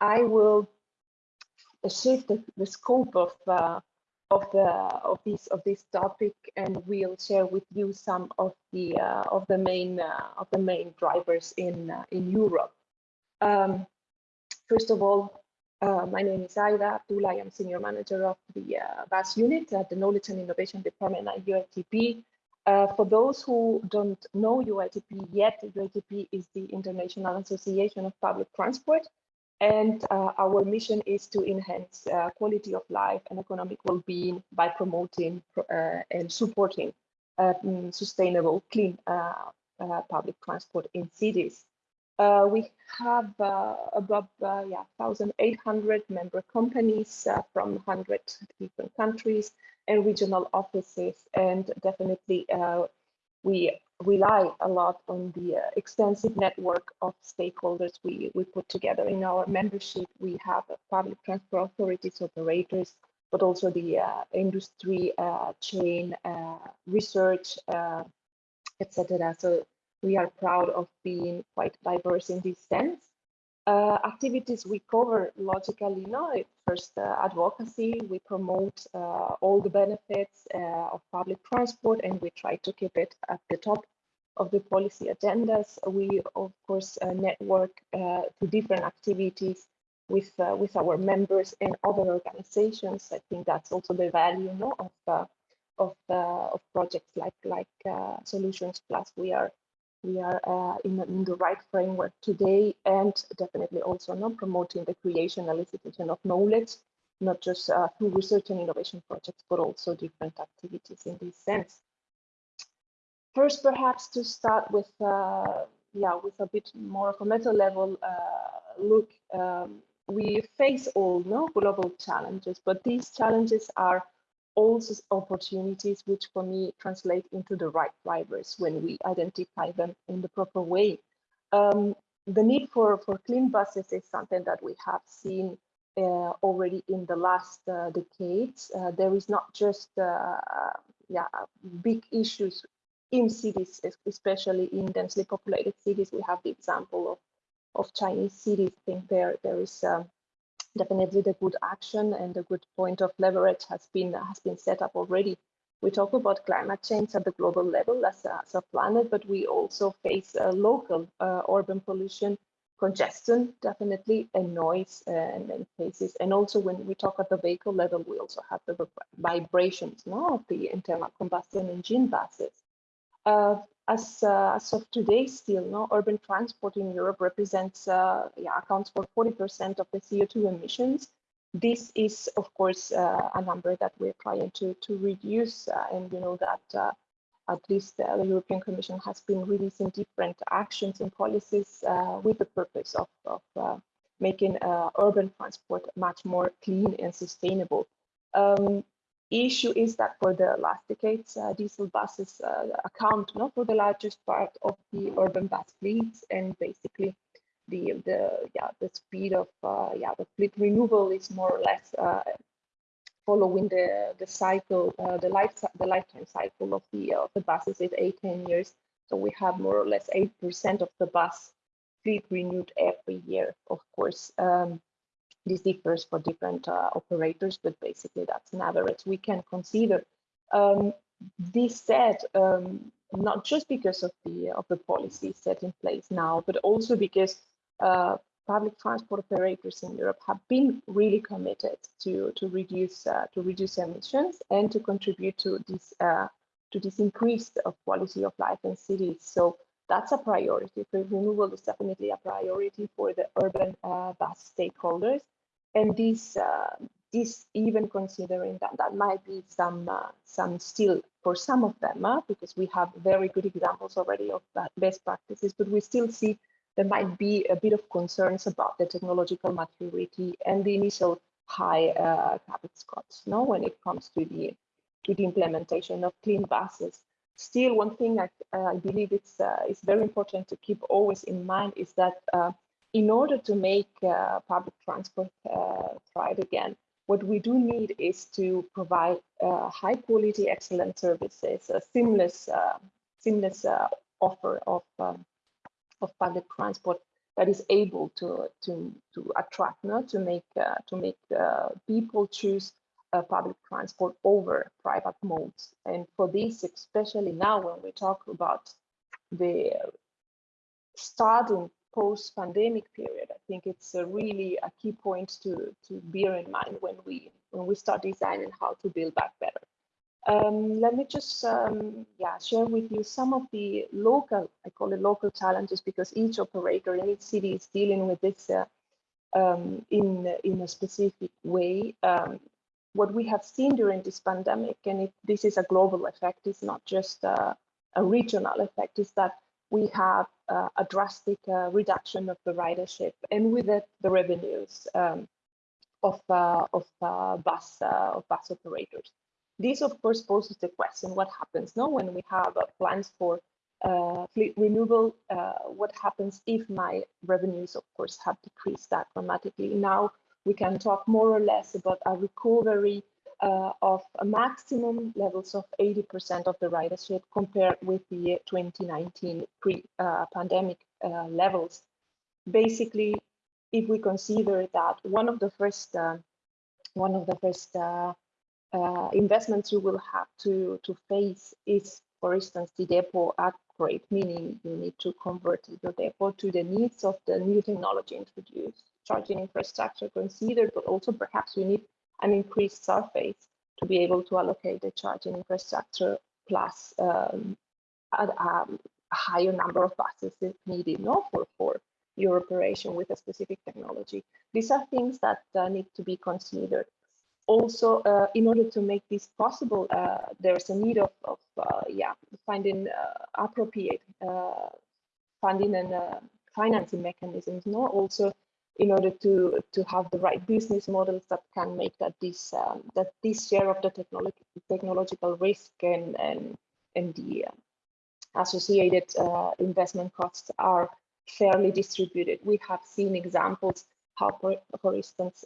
I will shift the, the scope of uh, of the of this of this topic, and we'll share with you some of the uh, of the main uh, of the main drivers in uh, in Europe. Um, first of all, uh, my name is Aida Abdullah. I am senior manager of the uh, Bus unit at the Knowledge and Innovation Department at UITP. Uh, for those who don't know UITP yet, UITP is the International Association of Public Transport, and uh, our mission is to enhance uh, quality of life and economic well-being by promoting uh, and supporting um, sustainable, clean uh, uh, public transport in cities. we have above yeah, 1,800 member companies from 100 different countries and regional offices, and definitely we rely a lot on the uh, extensive network of stakeholders we, we put together in our membership. We have public transport authorities, operators, but also the uh, industry uh, chain, uh, research, uh, etc. So we are proud of being quite diverse in this sense. Uh, activities we cover logically no first uh, advocacy we promote uh, all the benefits of public transport and we try to keep it at the top of the policy agendas. We, of course, uh, network uh, to different activities with uh, with our members and other organizations. I think that's also the value of uh, of uh, of projects like like uh, Solutions Plus. We are we are in, in, the right framework today, and definitely also not promoting the creation and elicitation of knowledge, not just through research and innovation projects, but also different activities in this sense. First, perhaps to start with, uh, yeah, with a bit more of a meta level uh, look, um, we face all no global challenges, but these challenges are also opportunities which for me translate into the right drivers when we identify them in the proper way. Um, the need for, for clean buses is something that we have seen uh, already in the last uh, decades. Uh, there is not just uh, yeah, big issues in cities, especially in densely populated cities. We have the example of, of Chinese cities. I think there there is um, definitely the good action and the good point of leverage has been has been set up already. We talk about climate change at the global level as a, as a planet, but we also face uh, local uh, urban pollution, congestion, definitely, and noise uh, in many cases. And also when we talk at the vehicle level, we also have the vibrations no, of the internal combustion engine buses. Uh, as, uh, as of today, still, no, urban transport in Europe represents, uh, yeah, accounts for 40% of the CO2 emissions. This is, of course, uh, a number that we're trying to, to reduce, uh, and you know that uh, at least the European Commission has been releasing different actions and policies with the purpose of, of making urban transport much more clean and sustainable. Um, issue is that for the last decades, uh, diesel buses uh, account not for the largest part of the urban bus fleets, and basically the the yeah the speed of uh, yeah the fleet renewal is more or less uh, following the the cycle uh, the life the lifetime cycle of the of the buses is eight ten years. So we have more or less eight percent of the bus fleet renewed every year. Of course. Um, this differs for different uh, operators, but basically that's an average we can consider. Um, this said, um, not just because of the of the policy set in place now, but also because uh, public transport operators in Europe have been really committed to to reduce uh, to reduce emissions and to contribute to this uh, to this increase of quality of life in cities. So that's a priority. Renewal is definitely a priority for the urban uh, bus stakeholders and this uh, this even considering that that might be some uh, some still for some of them uh, because we have very good examples already of best practices but we still see there might be a bit of concerns about the technological maturity and the initial high uh, capex costs no when it comes to the to the implementation of clean buses. Still one thing I, uh, I believe it's uh, it's very important to keep always in mind is that in order to make uh, public transport uh, thrive again, what we do need is to provide uh, high quality, excellent services, a seamless, uh, seamless uh, offer of, um, of public transport. that is able to to to attract, no, to make uh, to make people choose public transport over private modes. And for this, especially now when we talk about the starting post-pandemic period, I think it's a really a key point to to bear in mind when we when we start designing how to build back better. Um, let me just um, yeah share with you some of the local I call it local challenges because each operator in each city is dealing with this uh, um, in in a specific way. Um, what we have seen during this pandemic, and it, this is a global effect, it's not just uh, a regional effect, is that we have uh, a drastic uh, reduction of the ridership and with it the revenues um, of uh, of uh, bus of bus operators. This, of course, poses the question, what happens now when we have uh, plans for uh, fleet renewal? Uh, what happens if my revenues, of course, have decreased that dramatically? Now we can talk more or less about a recovery uh, of maximum levels of 80% of the ridership compared with the 2019 pre-pandemic uh, levels. Basically, if we consider that one of the first uh, one of the first uh, investments you will have to, to face is, for instance, the depot upgrade, meaning you need to convert your depot to the needs of the new technology introduced, charging infrastructure considered, but also perhaps you need an increased surface to be able to allocate the charging infrastructure plus um, a, a, higher number of buses if needed no, for, for your operation with a specific technology. These are things that uh, need to be considered also, uh, in order to make this possible, uh, there's a need of, of uh, yeah, finding uh, appropriate uh, funding and financing mechanisms. No, also in order to to have the right business models that can make that this um, that this share of the technology technological risk and and and the associated investment costs are fairly distributed. We have seen examples how, for, for instance,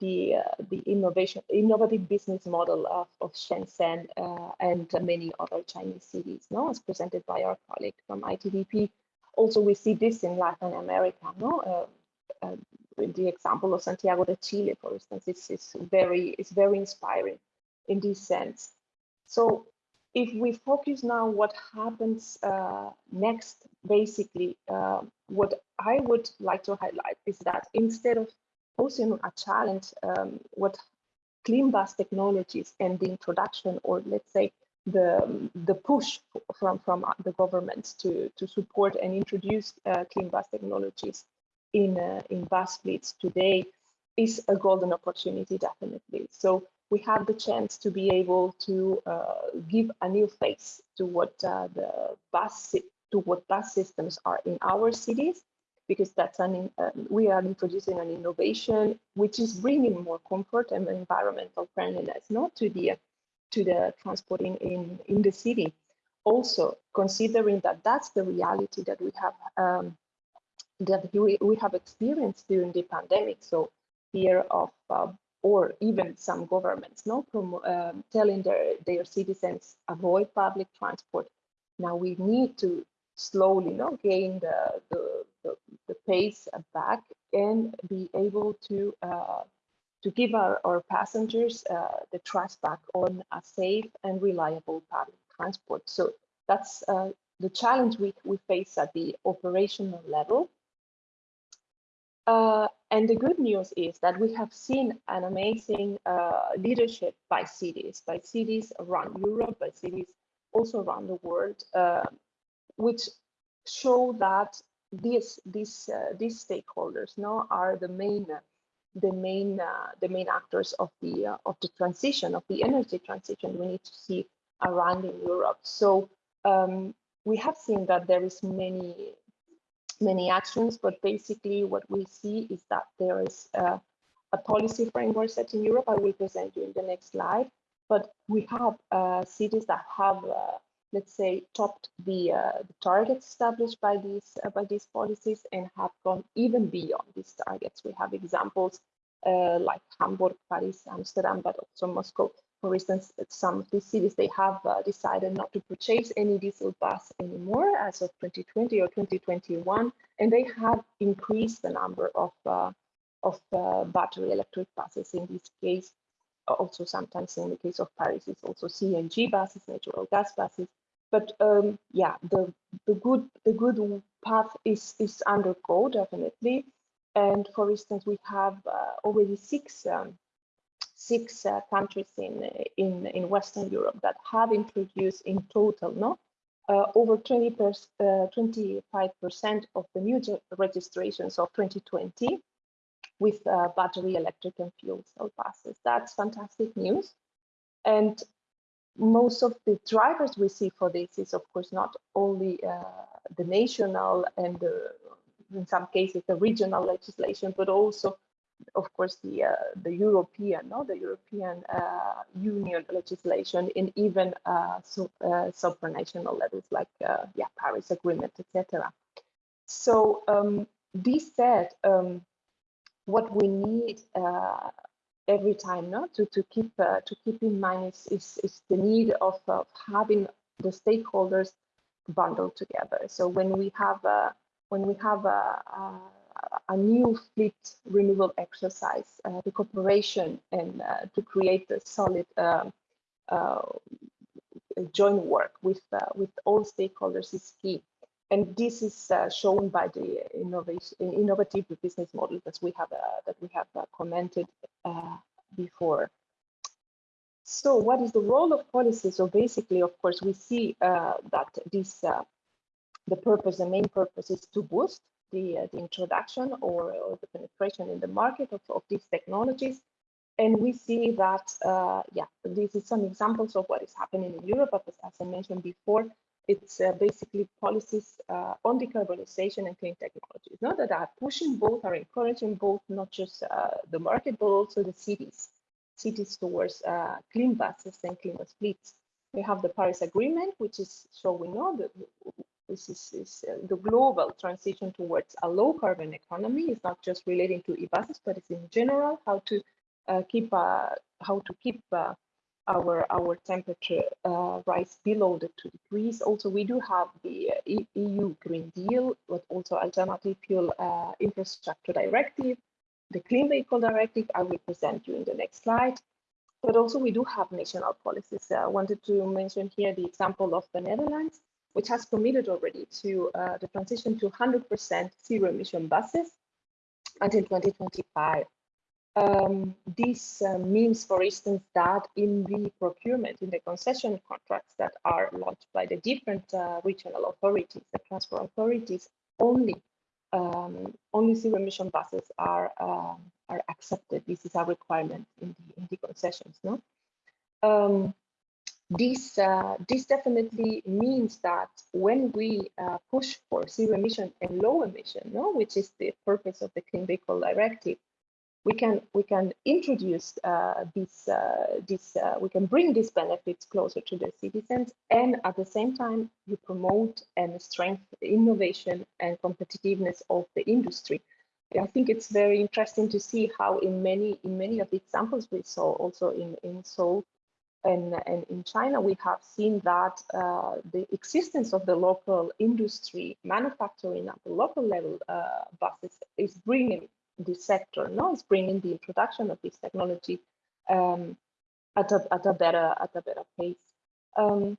the uh, the innovation innovative business model of, of Shenzhen uh, and many other Chinese cities, no, as presented by our colleague from ITDP. Also, we see this in Latin America, no. Uh, the example of Santiago de Chile, for instance, is, is very is very inspiring in this sense. So if we focus now what happens uh, next, basically, uh, what I would like to highlight is that instead of posing a challenge um, what clean bus technologies and the introduction or let's say the the push from from the governments to to support and introduce uh, clean bus technologies in uh, in bus fleets today is a golden opportunity definitely. So we have the chance to be able to uh, give a new face to what uh, the bus to what bus systems are in our cities because that's an uh, we are introducing an innovation which is bringing more comfort and environmental friendliness not to the to the transporting in in the city. Also considering that that's the reality that we have um, that we, we have experienced during the pandemic so fear of uh, or even some governments no um, telling their their citizens avoid public transport now we need to slowly no, gain the, the, the, the, pace back and be able to uh, to give our, our passengers uh, the trust back on a safe and reliable public transport. So that's uh, the challenge we, we face at the operational level. Uh, and the good news is that we have seen an amazing uh, leadership by cities, by cities around Europe, by cities also around the world, uh, which show that these these uh, these stakeholders now are the main the main uh, the main actors of the uh, of the transition of the energy transition we need to see around in Europe. So um, we have seen that there is many many actions, but basically what we see is that there is uh, a policy framework set in Europe. I will present you in the next slide. But we have uh, cities that have uh, let's say, topped the, uh, the targets established by these uh, by these policies and have gone even beyond these targets. We have examples uh, like Hamburg, Paris, Amsterdam, but also Moscow, for instance, some of these cities, they have uh, decided not to purchase any diesel bus anymore as of 2020 or 2021, and they have increased the number of, uh, of uh, battery electric buses in this case. Also, sometimes in the case of Paris, it's also CNG buses, natural gas buses. But um, yeah, the the good the good path is is under go, definitely. And for instance, we have uh, already six um, six uh, countries in, in, in Western Europe that have introduced in total, no, uh, over 20 25% uh, of the new registrations of 2020 with uh, battery electric and fuel cell buses. That's fantastic news. And most of the drivers we see for this is, of course, not only uh, the national and the, in some cases the regional legislation, but also of course, the uh, the European, no, the European uh, Union legislation in even uh, uh, supranational levels like uh, yeah, Paris Agreement, etc. So um, this said, um, what we need uh, every time, no, to to keep to keep in mind is is, is the need of, of having the stakeholders bundled together. So when we have when we have a, a new fleet renewal exercise, uh, the cooperation and uh, to create a solid uh, joint work with uh, with all stakeholders is key. And this is uh, shown by the innovation, innovative business model that we have uh, that we have commented before. So, what is the role of policy? So, basically, of course, we see that this the purpose, the main purpose, is to boost the, uh, the introduction or, or, the penetration in the market of, of these technologies. And we see that, uh, yeah, this is some examples of what is happening in Europe. But as I mentioned before, it's uh, basically policies uh, on decarbonization and clean technologies Not that are pushing both, are encouraging both, not just uh, the market, but also the cities, cities towards uh, clean buses and cleaner fleets. We have the Paris Agreement, which is showing no, the, this is, is uh, the global transition towards a low carbon economy. It's not just relating to e-buses, but it's in general how to uh, keep uh, how to keep uh, our our temperature uh, rise below the two degrees. Also, we do have the uh, EU Green Deal, but also alternative fuel infrastructure directive, the Clean Vehicle Directive. I will present you in the next slide. But also we do have national policies. I wanted to mention here the example of the Netherlands which has committed already to uh, the transition to 100% zero emission buses until 2025. Um, this uh, means, for instance, that in the procurement, in the concession contracts that are launched by the different uh, regional authorities, the transport authorities, only um, only zero emission buses are um, are accepted. This is a requirement in the in the concessions. No, um, this, uh, this definitely means that when we uh, push for zero emission and low emission, no, which is the purpose of the Clean Vehicle Directive, we can we can introduce uh, this uh, this uh, we can bring these benefits closer to the citizens, and at the same time you promote and strengthen innovation and competitiveness of the industry. I think it's very interesting to see how in many in many of the examples we saw also in in Seoul and, and in China, we have seen that uh, the existence of the local industry manufacturing at the local level uh, buses is bringing the sector, no, it's bringing the introduction of this technology um, at, a, at a better at a better pace. Um,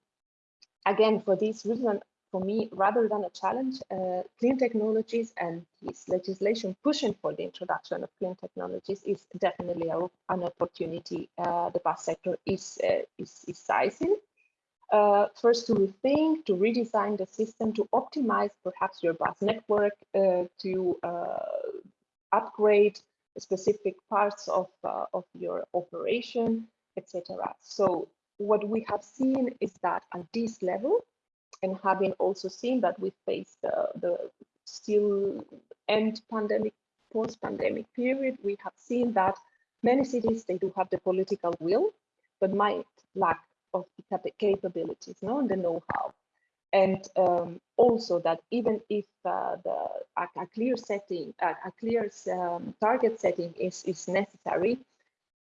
again, for this reason, for me, rather than a challenge, uh, clean technologies and this legislation pushing for the introduction of clean technologies is definitely a, an opportunity uh, the bus sector is, uh, is, is sizing. Uh, first, to rethink, to redesign the system, to optimize perhaps your bus network, uh, to uh, upgrade specific parts of, of your operation, etc. So what we have seen is that at this level, and having also seen that we face the, the still end pandemic, post-pandemic period, we have seen that many cities, they do have the political will, but might lack of the capabilities, no, and the know-how. And um, also that even if uh, the a, a, clear setting, a, a clear um, target setting is, is necessary,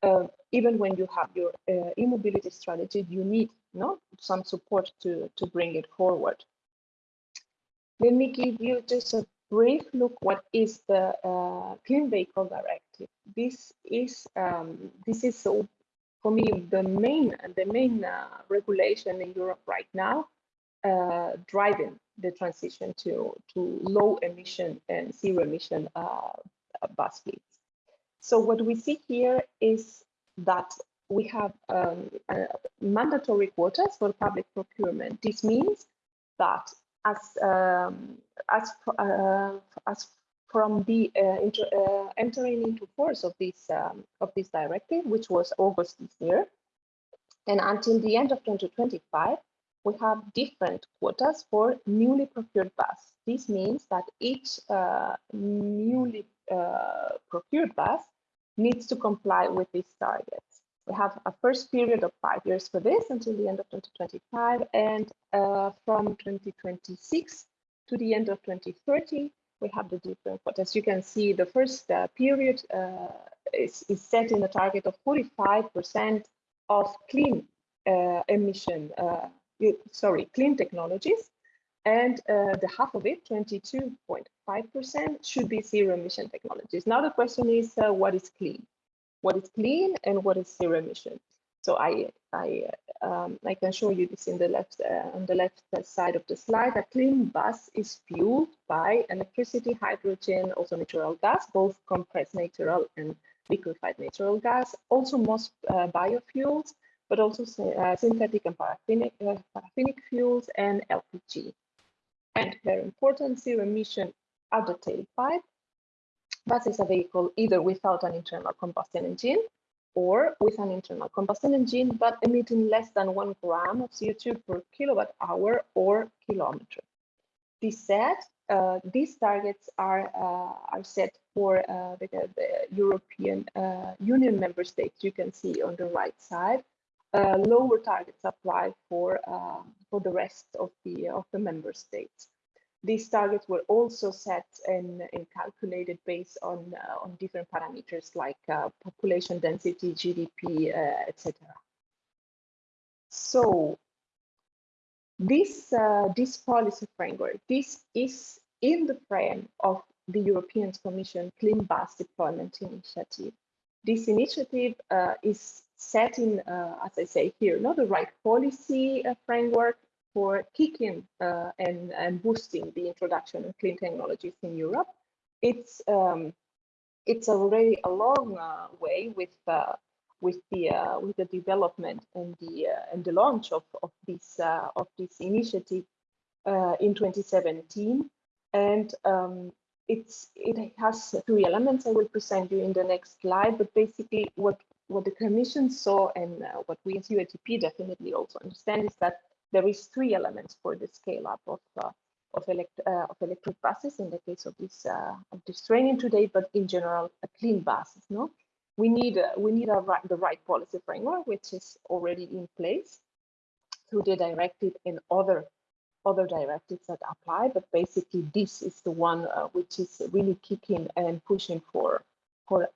uh, even when you have your uh, e-mobility strategy, you need no, some support to, to bring it forward. Let me give you just a brief look what is the uh, Clean Vehicle Directive. This is um, this is so for me the main the main uh, regulation in Europe right now uh, driving the transition to to low emission and zero emission uh, bus fleets. So what we see here is that we have um, mandatory quotas for public procurement. This means that as um, as uh, as from the uh, uh, entering into force of this um, of this directive, which was August this year, and until the end of 2025, we have different quotas for newly procured bus. This means that each uh, newly uh, procured bus needs to comply with these targets. We have a first period of five years for this until the end of 2025, and uh, from 2026 to the end of 2030, we have the different. But as you can see, the first uh, period uh, is, is set in a target of 45% of clean uh, emission, uh, sorry, clean technologies, and uh, the half of it, 22.5%, should be zero emission technologies. Now the question is, uh, what is clean? What is clean and what is zero emission? So I I um, I can show you this in the left uh, on the left side of the slide. A clean bus is fueled by electricity, hydrogen, also natural gas, both compressed natural and liquefied natural gas. Also most uh, biofuels, but also uh, synthetic and paraffinic, uh, paraffinic fuels and LPG and very important, zero emission at the tailpipe. Bus is a vehicle either without an internal combustion engine or with an internal combustion engine, but emitting less than one gram of CO2 per kilowatt hour or kilometer. This said, uh, these targets are, uh, are set for uh, the, the, European uh, Union member states. You can see on the right side, uh, lower targets apply for uh, for the rest of the of the member states. These targets were also set and, and calculated based on uh, on different parameters like uh, population density, GDP, uh, etc. So this uh, this policy framework, this is in the frame of the European Commission Clean Bus Deployment Initiative. This initiative is setting, uh, as I say here, not the right policy uh, framework for kicking uh, and, and boosting the introduction of clean technologies in Europe. It's um, it's already a long uh, way with uh, with the uh, with the development and the and the launch of of this of this initiative in 2017, and um, it's it has three elements I will present you in the next slide. But basically, what what the Commission saw and uh, what we as UITP definitely also understand is that there is three elements for the scale up of uh, of, elect uh, of electric buses in the case of this uh, of this training today, but in general, a clean buses. No, we need uh, we need right, the right policy framework, which is already in place through the directive and other other directives that apply. But basically, this is the one uh, which is really kicking and pushing for for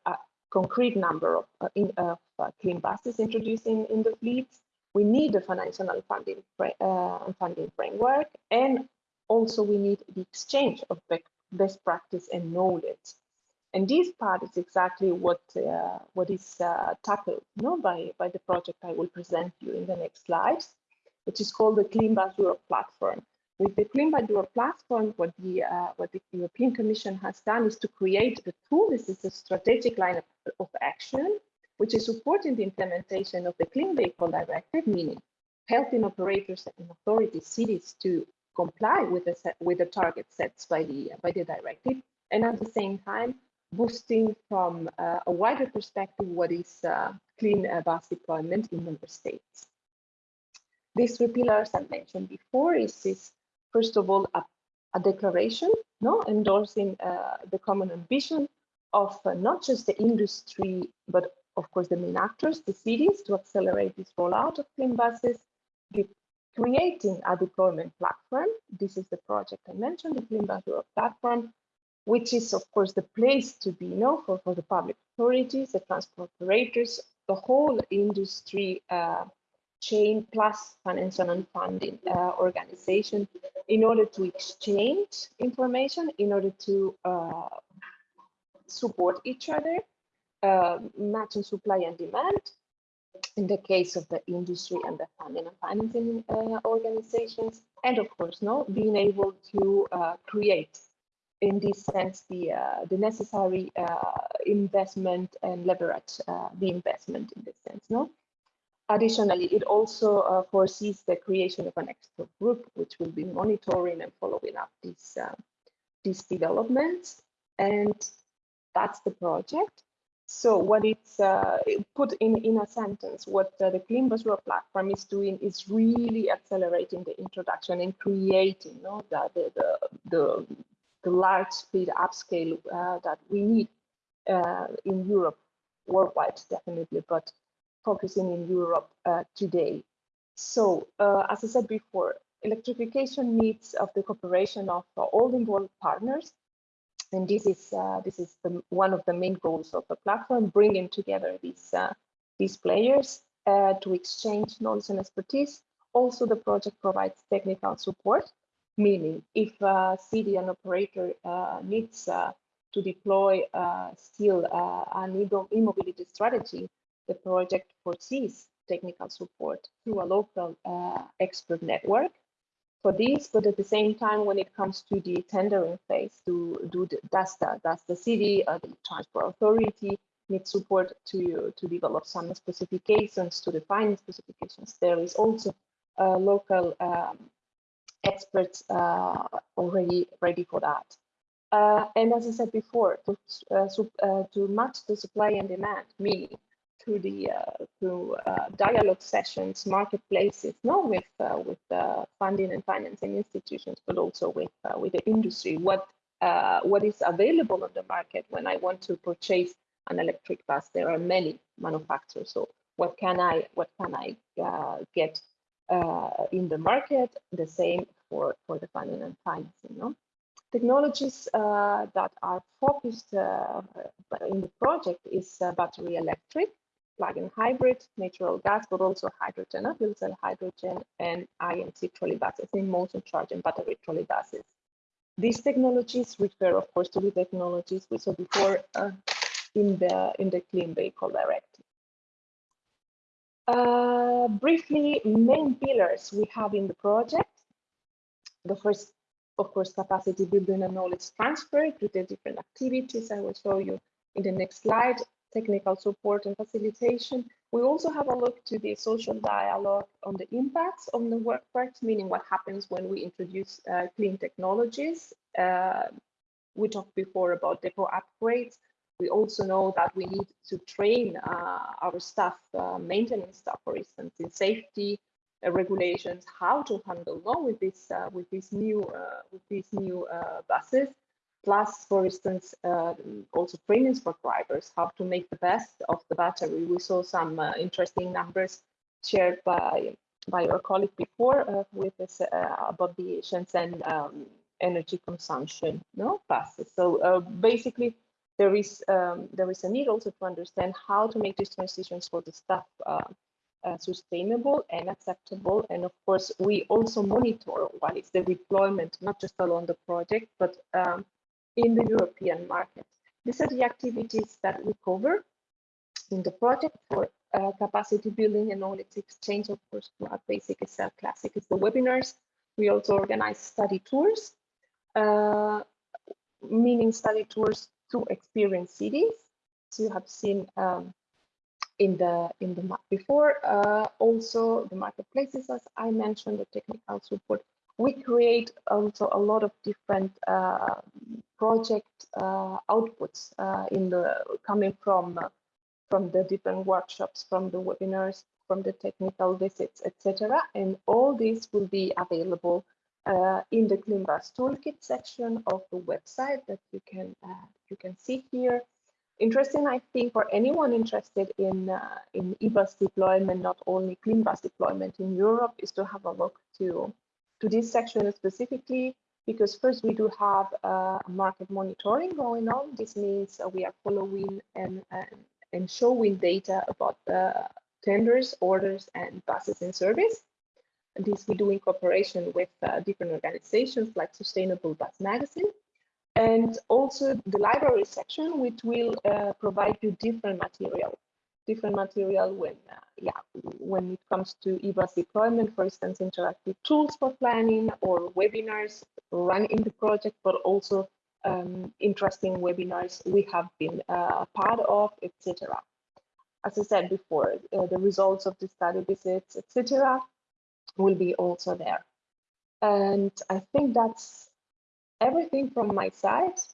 concrete number of, uh, in, uh, clean buses introduced in, in the fleets. We need a financial funding, uh, funding framework, and also we need the exchange of best practice and knowledge. And this part is exactly what uh, what is uh, tackled you know, by, by the project I will present you in the next slides, which is called the Clean Bus Europe platform. With the Clean Europe platform, what the uh, what the European Commission has done is to create a tool. This is a strategic line of, of action, which is supporting the implementation of the Clean Vehicle Directive, meaning helping operators and authorities, cities to comply with the set, with the target sets by the by the directive, and at the same time boosting from uh, a wider perspective what is uh, clean uh, bus deployment in member states. These three pillars I mentioned before is, is first of all, a, a declaration, no, endorsing uh, the common ambition of uh, not just the industry, but of course the main actors, the cities, to accelerate this rollout of clean buses, creating a deployment platform. This is the project I mentioned, the Clean Bus Europe platform, which is of course the place to be, you know, for, for the public authorities, the transport operators, the whole industry uh, chain plus financial and funding uh, organization in order to exchange information, in order to uh, support each other, uh, matching supply and demand. In the case of the industry and the funding and financing uh, organizations, and of course, no, being able to uh, create, in this sense, the uh, the necessary investment and leverage the investment in this sense, no. Additionally, it also uh, foresees the creation of an expert group, which will be monitoring and following up these, uh, these developments. And that's the project. So what it's uh, put in, in a sentence, what uh, the Clean Bus Europe platform is doing is really accelerating the introduction and creating you know, the, the, the, the, the large speed upscale uh, that we need uh, in Europe, worldwide definitely, but focusing in Europe uh, today. So uh, as I said before, electrification needs of the cooperation of uh, all involved partners. And this is uh, this is the, one of the main goals of the platform, bringing together these uh, these players uh, to exchange knowledge and expertise. Also, the project provides technical support, meaning if a city and operator needs to deploy still an e-mobility strategy, the project foresees technical support through a local uh, expert network for this, but at the same time, when it comes to the tendering phase, to do the, does the does the city, uh, the transport authority need support to to develop some specifications to define specifications. There is also uh, local um, experts uh, already ready for that. Uh, and as I said before, to, uh, uh, to match the supply and demand, meaning through the uh, through uh, dialogue sessions, marketplaces, not with uh, with funding and financing institutions, but also with with the industry. What what is available on the market when I want to purchase an electric bus? There are many manufacturers. So what can I what can I get in the market? The same for for the funding and financing. No? technologies uh, that are focused uh, in the project is uh, battery electric, plug-in hybrid, natural gas, but also hydrogen, fuel cell hydrogen, and IMC trolleybuses in motion charge and battery trolleybuses. These technologies refer, of course, to the technologies we saw before uh, in the in the Clean Vehicle Directive. Uh, briefly, main pillars we have in the project. The first, of course, capacity building and knowledge transfer to the different activities I will show you in the next slide technical support and facilitation. We also have a look to the social dialogue on the impacts on the workforce, meaning what happens when we introduce uh, clean technologies. Uh, we talked before about depot upgrades. We also know that we need to train uh, our staff, uh, maintenance staff, for instance, in safety uh, regulations, how to handle with this uh, with these new with these new buses plus, for instance, uh, also for drivers, how to make the best of the battery. We saw some uh, interesting numbers shared by by your colleague before uh, with this uh, about the Shenzhen um, energy consumption no passes. So uh, basically, there is um, there is a need also to understand how to make these transitions for the staff uh, sustainable and acceptable. And of course, we also monitor what is the deployment, not just along the project, but um, in the European market. These are the activities that we cover in the project for uh, capacity building and knowledge exchange. Of course, what basic is classic is the webinars. We also organize study tours, uh, meaning study tours to experience cities. So you have seen um, in the in the map before. Uh, also the marketplaces, as I mentioned, the technical support we create also a lot of different uh, project uh, outputs uh, in the coming from uh, from the different workshops, from the webinars, from the technical visits, etc. And all these will be available uh, in the CleanBus Toolkit section of the website that you can uh, you can see here. Interesting, I think, for anyone interested in in eBus deployment, not only CleanBus deployment in Europe, is to have a look to to this section specifically, because first we do have uh, market monitoring going on. This means we are following and, and, and showing data about the tenders, orders, and buses in service. And this we do in cooperation with uh, different organizations like Sustainable Bus Magazine, and also the library section, which will uh, provide you different material, different material when, uh, yeah, when it comes to eBus deployment, for instance, interactive tools for planning or webinars run in the project, but also um, interesting webinars we have been uh, part of, etc. As I said before, uh, the results of the study visits, etc., will be also there. And I think that's everything from my side.